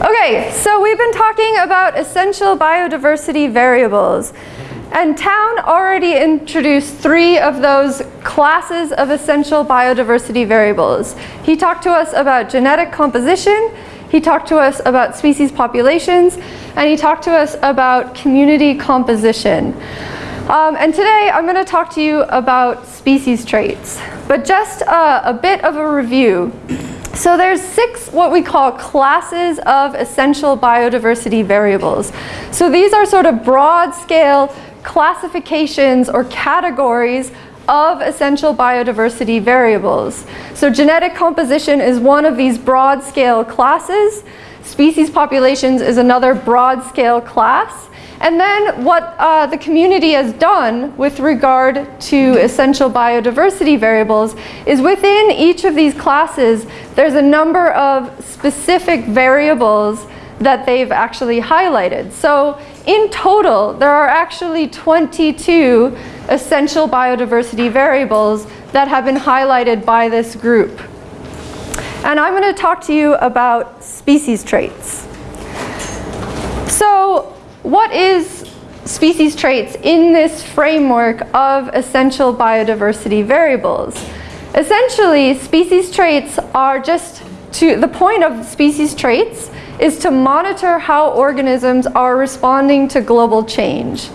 Okay, so we've been talking about essential biodiversity variables. And Town already introduced three of those classes of essential biodiversity variables. He talked to us about genetic composition, he talked to us about species populations, and he talked to us about community composition. Um, and today I'm going to talk to you about species traits, but just a bit of a review. So there's six what we call classes of essential biodiversity variables. So these are sort of broad scale classifications or categories of essential biodiversity variables. So genetic composition is one of these broad scale classes. Species populations is another broad scale class. And then what uh, the community has done with regard to essential biodiversity variables is within each of these classes, there's a number of specific variables that they've actually highlighted. So in total, there are actually 22 essential biodiversity variables that have been highlighted by this group. And I'm going to talk to you about species traits. What is species traits in this framework of essential biodiversity variables? Essentially, species traits are just to the point of species traits is to monitor how organisms are responding to global change.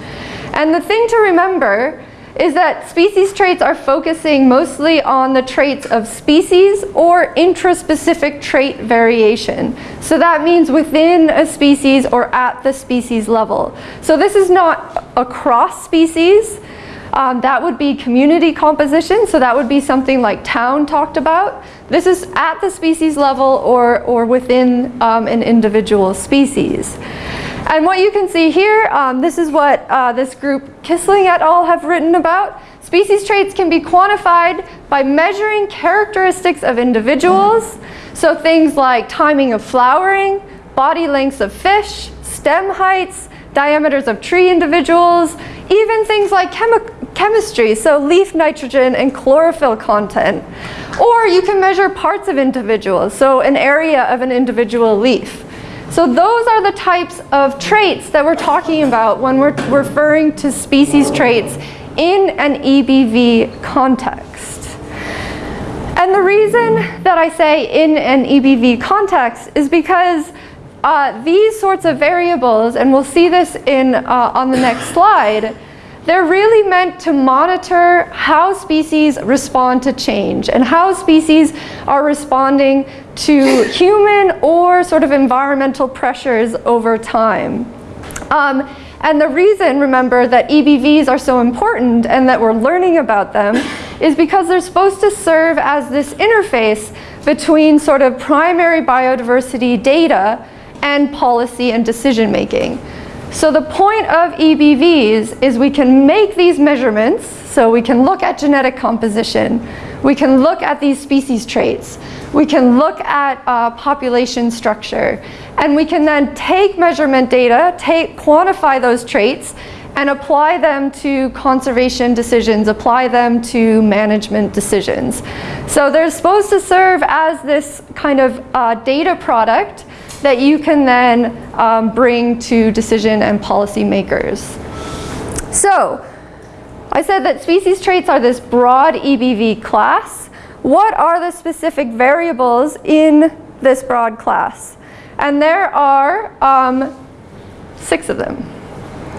And the thing to remember is that species traits are focusing mostly on the traits of species or intraspecific trait variation. So that means within a species or at the species level. So this is not across species. Um, that would be community composition, so that would be something like Town talked about. This is at the species level or, or within um, an individual species. And what you can see here, um, this is what uh, this group Kissling et al. have written about. Species traits can be quantified by measuring characteristics of individuals. So things like timing of flowering, body lengths of fish, stem heights, diameters of tree individuals, even things like chemi chemistry, so leaf nitrogen and chlorophyll content. Or you can measure parts of individuals, so an area of an individual leaf. So those are the types of traits that we're talking about when we're referring to species traits in an EBV context. And the reason that I say in an EBV context is because uh, these sorts of variables, and we'll see this in, uh, on the next slide, they're really meant to monitor how species respond to change and how species are responding to human or sort of environmental pressures over time. Um, and the reason, remember, that EBVs are so important and that we're learning about them is because they're supposed to serve as this interface between sort of primary biodiversity data and policy and decision making. So the point of EBVs is we can make these measurements, so we can look at genetic composition, we can look at these species traits, we can look at uh, population structure, and we can then take measurement data, take, quantify those traits, and apply them to conservation decisions, apply them to management decisions. So they're supposed to serve as this kind of uh, data product that you can then um, bring to decision and policy makers. So, I said that species traits are this broad EBV class. What are the specific variables in this broad class? And there are um, six of them.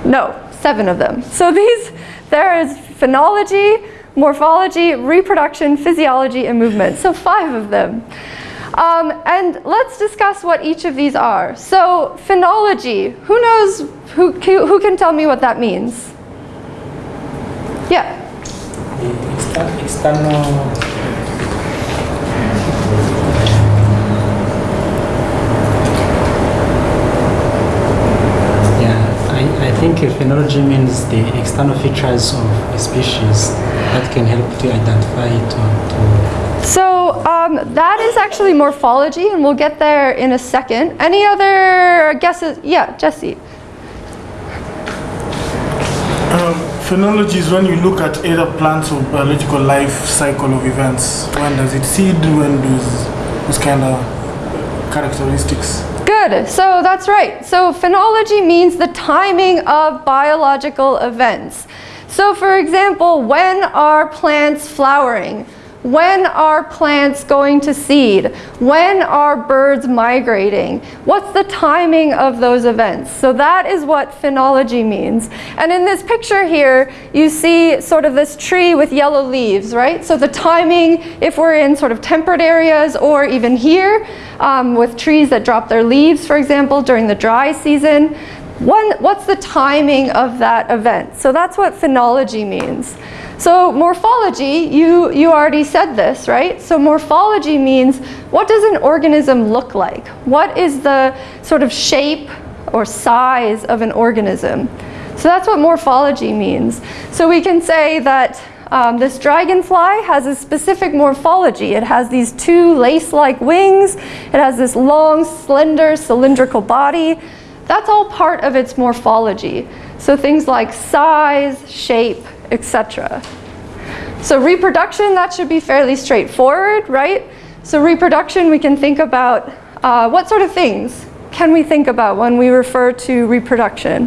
No, seven of them. So these, there is phenology, morphology, reproduction, physiology, and movement. So five of them. Um, and let's discuss what each of these are. So phenology, who knows, who, who can tell me what that means? Yeah. External I think phenology means the external features of a species that can help to identify it or to... So um, that is actually morphology, and we'll get there in a second. Any other guesses? Yeah, Jesse. Um, phenology is when you look at either plants or biological life cycle of events. When does it seed? When does those kind of characteristics? Good, so that's right. So phenology means the timing of biological events. So for example, when are plants flowering? When are plants going to seed? When are birds migrating? What's the timing of those events? So that is what phenology means. And in this picture here, you see sort of this tree with yellow leaves, right? So the timing, if we're in sort of temperate areas or even here, um, with trees that drop their leaves, for example, during the dry season, when, what's the timing of that event? So that's what phenology means. So morphology, you, you already said this, right? So morphology means what does an organism look like? What is the sort of shape or size of an organism? So that's what morphology means. So we can say that um, this dragonfly has a specific morphology. It has these two lace-like wings. It has this long, slender, cylindrical body. That's all part of its morphology. So things like size, shape, etc. So reproduction, that should be fairly straightforward, right? So reproduction, we can think about uh, what sort of things can we think about when we refer to reproduction?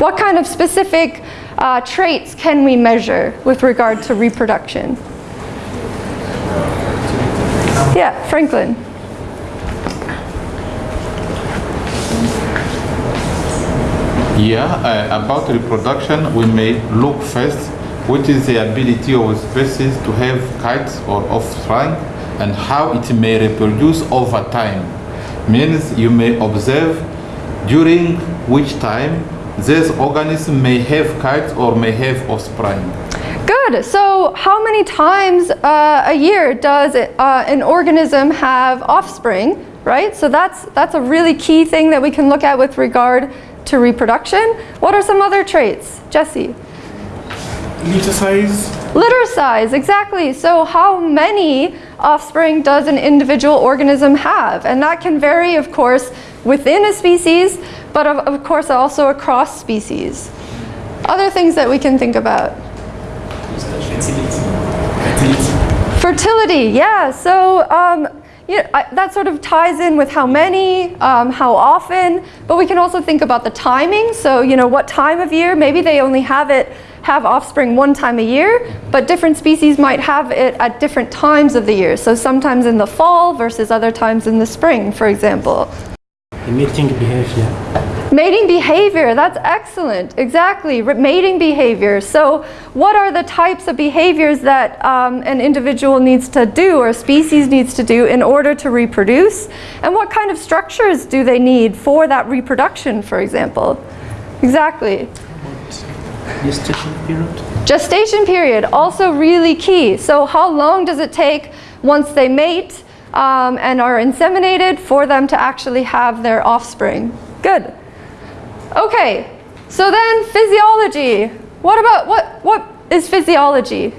What kind of specific uh, traits can we measure with regard to reproduction? Yeah, Franklin. Yeah, uh, about reproduction, we may look first which is the ability of a species to have kites or offspring and how it may reproduce over time. Means you may observe during which time this organism may have kites or may have offspring. Good. So how many times uh, a year does it, uh, an organism have offspring, right? So that's, that's a really key thing that we can look at with regard to reproduction. What are some other traits? Jesse? Litter size. Litter size, exactly. So how many offspring does an individual organism have? And that can vary, of course, within a species, but of, of course also across species. Other things that we can think about. Fertility, yeah. So um, you know, I, that sort of ties in with how many, um, how often, but we can also think about the timing. So, you know, what time of year, maybe they only have it, have offspring one time a year, but different species might have it at different times of the year. So sometimes in the fall versus other times in the spring, for example. Behavior. Mating behavior, that's excellent, exactly, mating behavior. So what are the types of behaviors that um, an individual needs to do or a species needs to do in order to reproduce? And what kind of structures do they need for that reproduction, for example? Exactly. Gestation period? Gestation period, also really key. So how long does it take once they mate um, and are inseminated for them to actually have their offspring? Good. Okay, so then physiology. What about, what, what is physiology?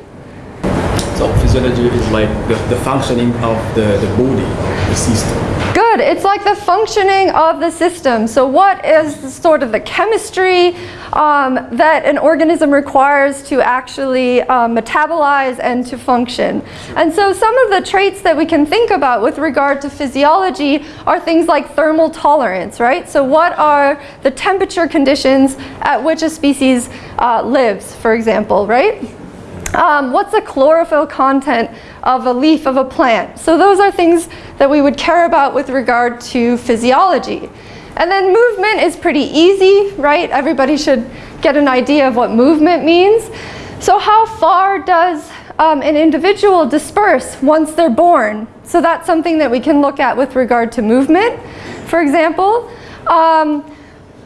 So physiology is like the, the functioning of the, the body, the system. Good, it's like the functioning of the system. So what is sort of the chemistry um, that an organism requires to actually um, metabolize and to function? And so some of the traits that we can think about with regard to physiology are things like thermal tolerance, right? So what are the temperature conditions at which a species uh, lives, for example, right? Um, what's the chlorophyll content of a leaf of a plant? So those are things that we would care about with regard to physiology. And then movement is pretty easy, right? Everybody should get an idea of what movement means. So how far does um, an individual disperse once they're born? So that's something that we can look at with regard to movement, for example. Um,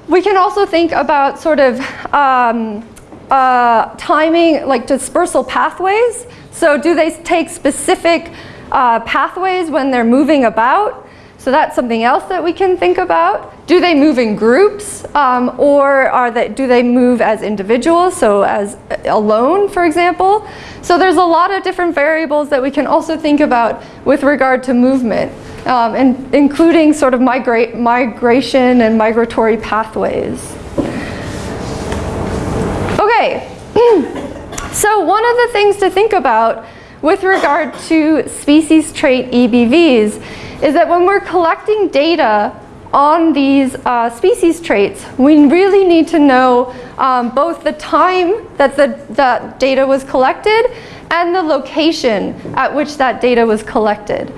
we can also think about sort of um, uh, timing, like dispersal pathways. So do they take specific uh, pathways when they're moving about? So that's something else that we can think about. Do they move in groups um, or are they, do they move as individuals, so as uh, alone, for example? So there's a lot of different variables that we can also think about with regard to movement, um, and including sort of migrate, migration and migratory pathways. Okay, so one of the things to think about with regard to species trait EBVs is that when we're collecting data on these uh, species traits, we really need to know um, both the time that the that data was collected and the location at which that data was collected.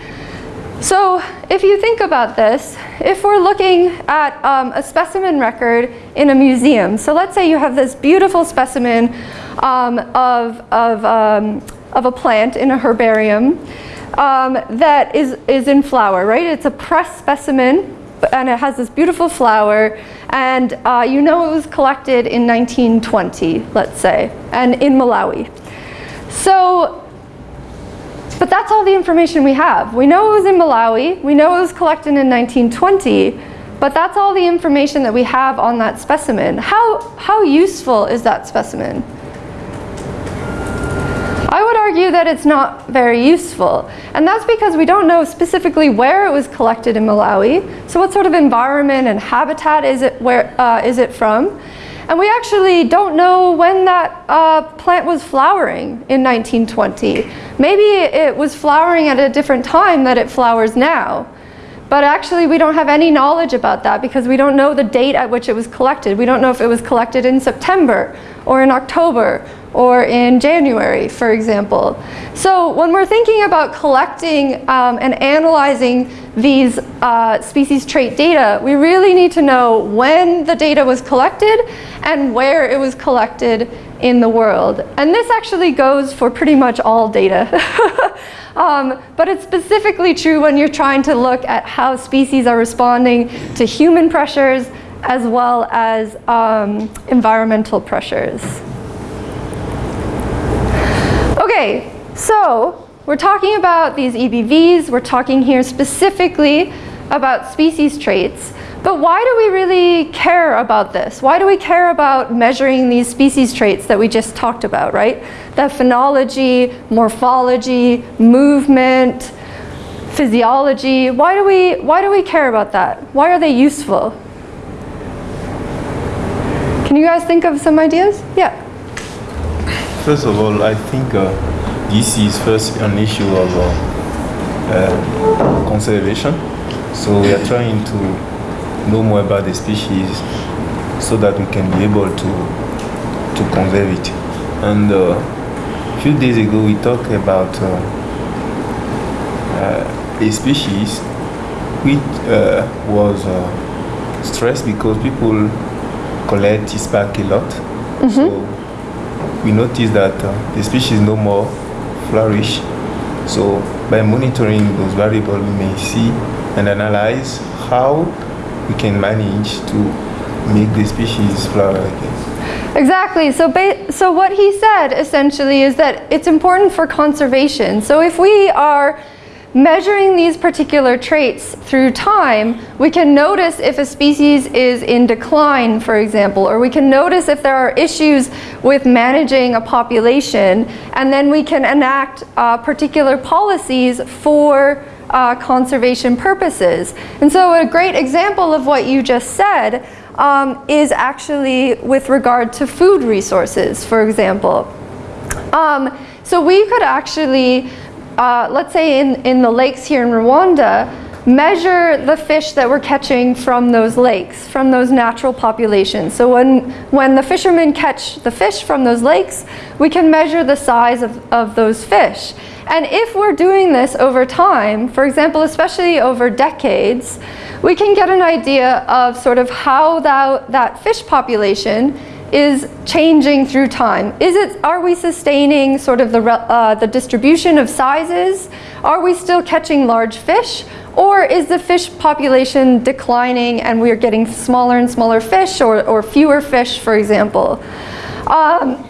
So if you think about this, if we're looking at um, a specimen record in a museum, so let's say you have this beautiful specimen um, of, of, um, of a plant in a herbarium um, that is, is in flower, right? It's a pressed specimen and it has this beautiful flower and uh, you know it was collected in 1920, let's say, and in Malawi. So but that's all the information we have. We know it was in Malawi, we know it was collected in 1920, but that's all the information that we have on that specimen. How, how useful is that specimen? I would argue that it's not very useful. And that's because we don't know specifically where it was collected in Malawi. So what sort of environment and habitat is it, where, uh, is it from? And we actually don't know when that uh, plant was flowering in 1920. Maybe it was flowering at a different time that it flowers now. But actually we don't have any knowledge about that because we don't know the date at which it was collected. We don't know if it was collected in September or in October or in January, for example. So when we're thinking about collecting um, and analyzing these uh, species trait data, we really need to know when the data was collected and where it was collected in the world. And this actually goes for pretty much all data. um, but it's specifically true when you're trying to look at how species are responding to human pressures as well as um, environmental pressures. Okay, so we're talking about these EBVs, we're talking here specifically about species traits, but why do we really care about this? Why do we care about measuring these species traits that we just talked about, right? The phenology, morphology, movement, physiology, why do we, why do we care about that? Why are they useful? Can you guys think of some ideas? Yeah. First of all, I think uh, this is first an issue of uh, uh, conservation. So we are trying to know more about the species so that we can be able to to conserve it. And uh, a few days ago, we talked about uh, uh, a species which uh, was uh, stressed because people collect its back a lot. So we noticed that uh, the species no more flourish. So by monitoring those variables, we may see and analyze how we can manage to make the species flower again. Exactly. So, so what he said essentially is that it's important for conservation. So if we are measuring these particular traits through time, we can notice if a species is in decline, for example, or we can notice if there are issues with managing a population, and then we can enact uh, particular policies for uh, conservation purposes. And so a great example of what you just said um, is actually with regard to food resources, for example. Um, so we could actually uh, let's say in, in the lakes here in Rwanda, measure the fish that we're catching from those lakes, from those natural populations. So when, when the fishermen catch the fish from those lakes, we can measure the size of, of those fish. And if we're doing this over time, for example, especially over decades, we can get an idea of sort of how that, that fish population is changing through time? Is it, are we sustaining sort of the, uh, the distribution of sizes? Are we still catching large fish? Or is the fish population declining and we're getting smaller and smaller fish or, or fewer fish, for example? Um,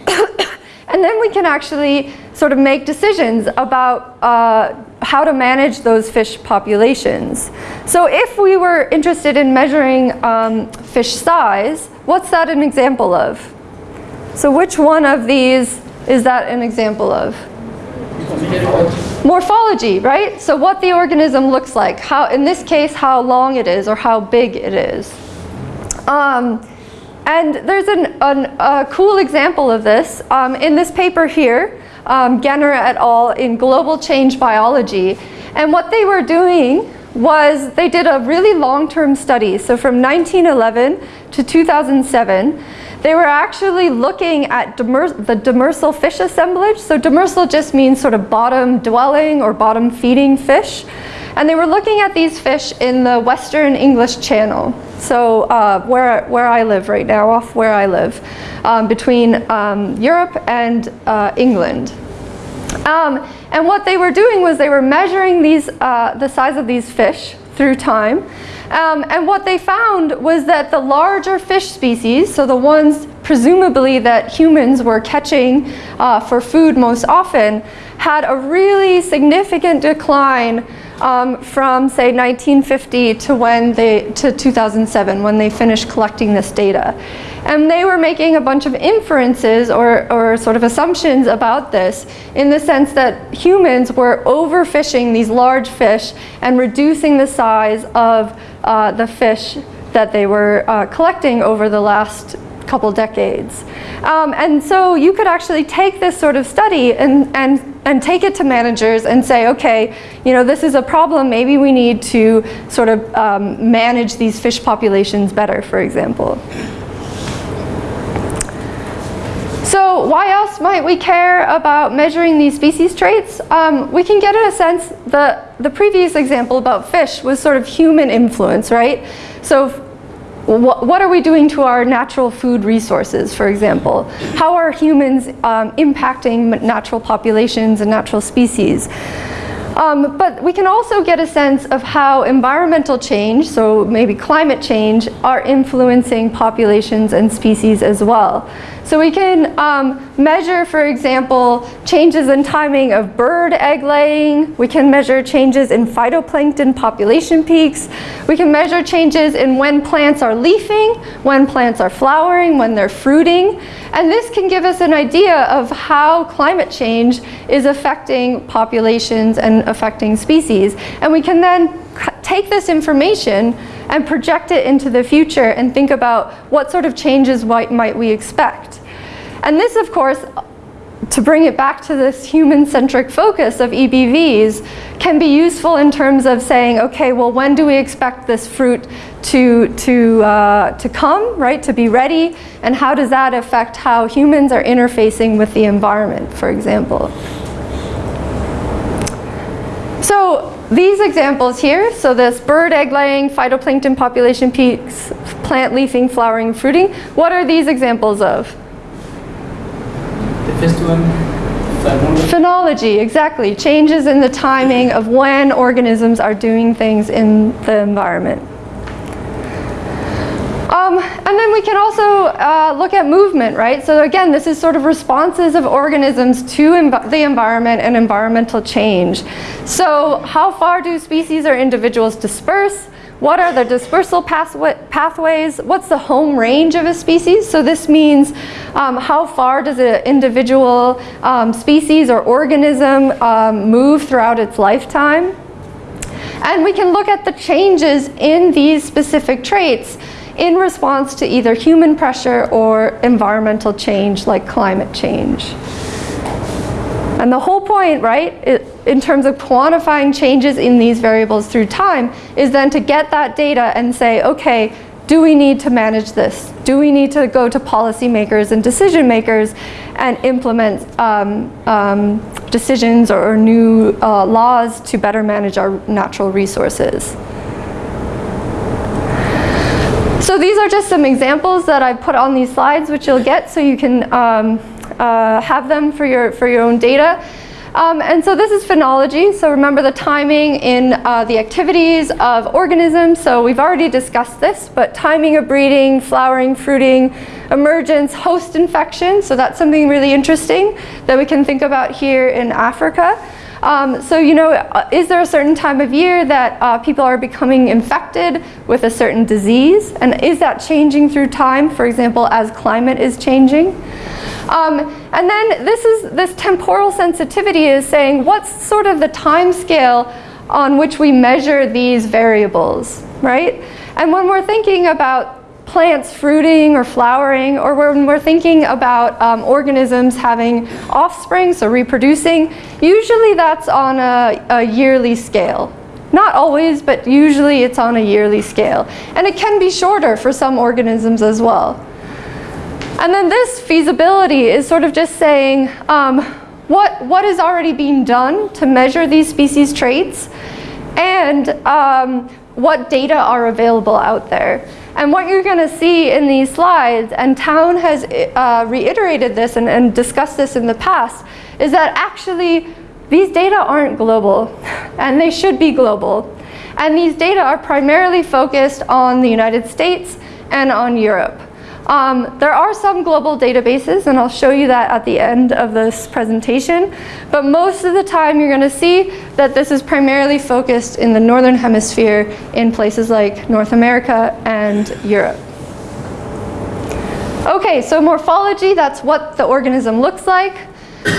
and then we can actually sort of make decisions about uh, how to manage those fish populations. So if we were interested in measuring um, fish size, What's that an example of? So which one of these is that an example of? Morphology, right? So what the organism looks like. How, in this case, how long it is or how big it is. Um, and there's an, an, a cool example of this. Um, in this paper here, um, Genner et al. in Global Change Biology. And what they were doing was they did a really long-term study. So from 1911 to 2007, they were actually looking at the demersal fish assemblage. So demersal just means sort of bottom dwelling or bottom feeding fish. And they were looking at these fish in the Western English Channel. So uh, where, where I live right now, off where I live, um, between um, Europe and uh, England. Um, and what they were doing was they were measuring these, uh, the size of these fish through time. Um, and what they found was that the larger fish species, so the ones presumably that humans were catching uh, for food most often, had a really significant decline um, from say 1950 to when they to 2007 when they finished collecting this data. And they were making a bunch of inferences or, or sort of assumptions about this in the sense that humans were overfishing these large fish and reducing the size of uh, the fish that they were uh, collecting over the last couple decades. Um, and so you could actually take this sort of study and, and, and take it to managers and say, okay, you know, this is a problem, maybe we need to sort of um, manage these fish populations better, for example. Why else might we care about measuring these species traits? Um, we can get in a sense, the, the previous example about fish was sort of human influence, right? So what, what are we doing to our natural food resources, for example? How are humans um, impacting natural populations and natural species? Um, but we can also get a sense of how environmental change, so maybe climate change, are influencing populations and species as well. So we can um, measure, for example, changes in timing of bird egg laying. We can measure changes in phytoplankton population peaks. We can measure changes in when plants are leafing, when plants are flowering, when they're fruiting. And this can give us an idea of how climate change is affecting populations and affecting species. And we can then take this information and project it into the future and think about what sort of changes might we expect. And this, of course, to bring it back to this human-centric focus of EBVs can be useful in terms of saying, okay, well, when do we expect this fruit to, to, uh, to come, right, to be ready, and how does that affect how humans are interfacing with the environment, for example. So these examples here, so this bird egg laying, phytoplankton population peaks, plant leafing, flowering, fruiting, what are these examples of? The first one, phenology. Phenology, exactly. Changes in the timing of when organisms are doing things in the environment. Um, and then we can also uh, look at movement, right? So again, this is sort of responses of organisms to env the environment and environmental change. So how far do species or individuals disperse? What are the dispersal pathways? What's the home range of a species? So this means um, how far does an individual um, species or organism um, move throughout its lifetime? And we can look at the changes in these specific traits in response to either human pressure or environmental change like climate change. And the whole point, right, in terms of quantifying changes in these variables through time is then to get that data and say, okay, do we need to manage this? Do we need to go to policymakers and decision makers and implement um, um, decisions or, or new uh, laws to better manage our natural resources? So these are just some examples that I put on these slides, which you'll get so you can um, uh, have them for your, for your own data. Um, and so this is phenology. So remember the timing in uh, the activities of organisms. So we've already discussed this, but timing of breeding, flowering, fruiting, emergence, host infection. So that's something really interesting that we can think about here in Africa. Um, so, you know, uh, is there a certain time of year that uh, people are becoming infected with a certain disease? And is that changing through time, for example, as climate is changing? Um, and then this is this temporal sensitivity is saying what's sort of the time scale on which we measure these variables, right? And when we're thinking about plants fruiting or flowering, or when we're thinking about um, organisms having offspring, so reproducing, usually that's on a, a yearly scale. Not always, but usually it's on a yearly scale. And it can be shorter for some organisms as well. And then this feasibility is sort of just saying um, what, what is already being done to measure these species traits and um, what data are available out there. And what you're going to see in these slides, and Town has uh, reiterated this and, and discussed this in the past, is that actually these data aren't global, and they should be global. And these data are primarily focused on the United States and on Europe. Um, there are some global databases, and I'll show you that at the end of this presentation, but most of the time you're going to see that this is primarily focused in the Northern Hemisphere in places like North America and Europe. Okay, so morphology, that's what the organism looks like.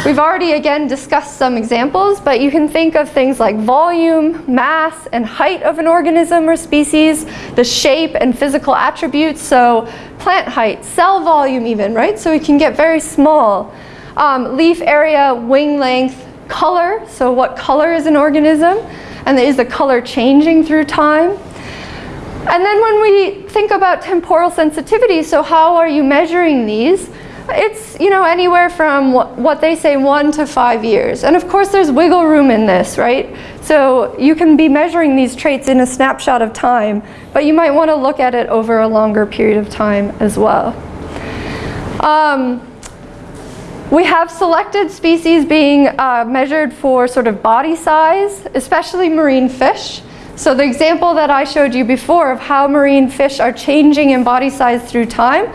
We've already again discussed some examples, but you can think of things like volume, mass, and height of an organism or species, the shape and physical attributes, so plant height, cell volume even, right? So it can get very small. Um, leaf area, wing length, color, so what color is an organism, and is the color changing through time? And then when we think about temporal sensitivity, so how are you measuring these? It's, you know, anywhere from what, they say one to five years. And of course there's wiggle room in this, right? So you can be measuring these traits in a snapshot of time, but you might want to look at it over a longer period of time as well. Um, we have selected species being uh, measured for sort of body size, especially marine fish. So the example that I showed you before of how marine fish are changing in body size through time,